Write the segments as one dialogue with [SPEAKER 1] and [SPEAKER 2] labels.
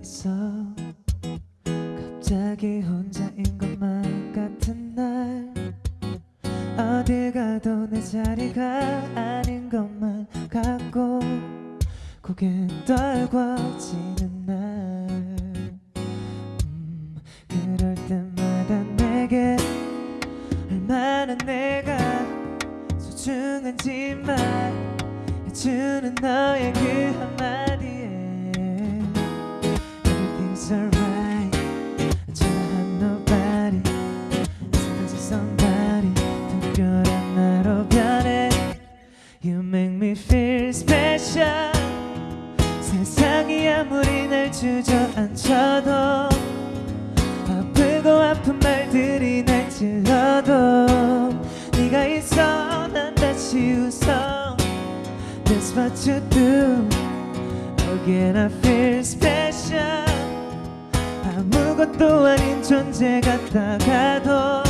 [SPEAKER 1] 있어. 갑자기 혼자인 것만 같은 날. 어딜 가도 내 자리가 아닌 것만 같고 고개 떨궈지는 날. 음, 그럴 때마다 내게 얼마나 내가 소중한지 말해주는 너의 그 한마디 세상이 아무리 날 주저앉혀도 아프고 아픈 말들이 날 찔러도 네가 있어 난 다시 웃어. That's what you do. Again I feel special. 아무것도 아닌 존재 같다가도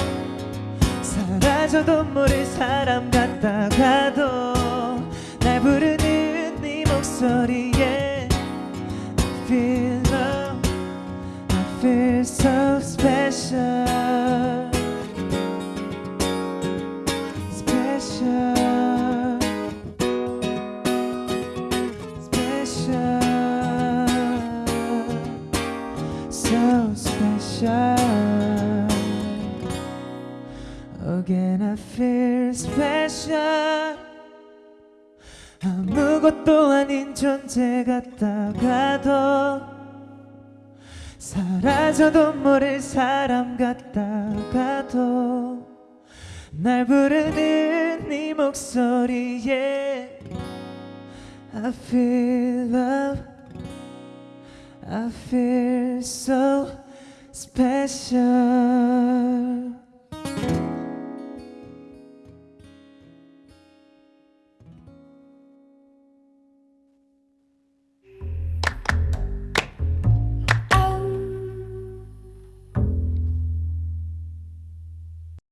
[SPEAKER 1] 사라져도 모를 사람 같다가도 날 부르는 네 목소리 아무것도 아닌 존재 같다가도 사라져도 모를 사람 같다가도 날 부르는 네 목소리에 I feel love I feel so special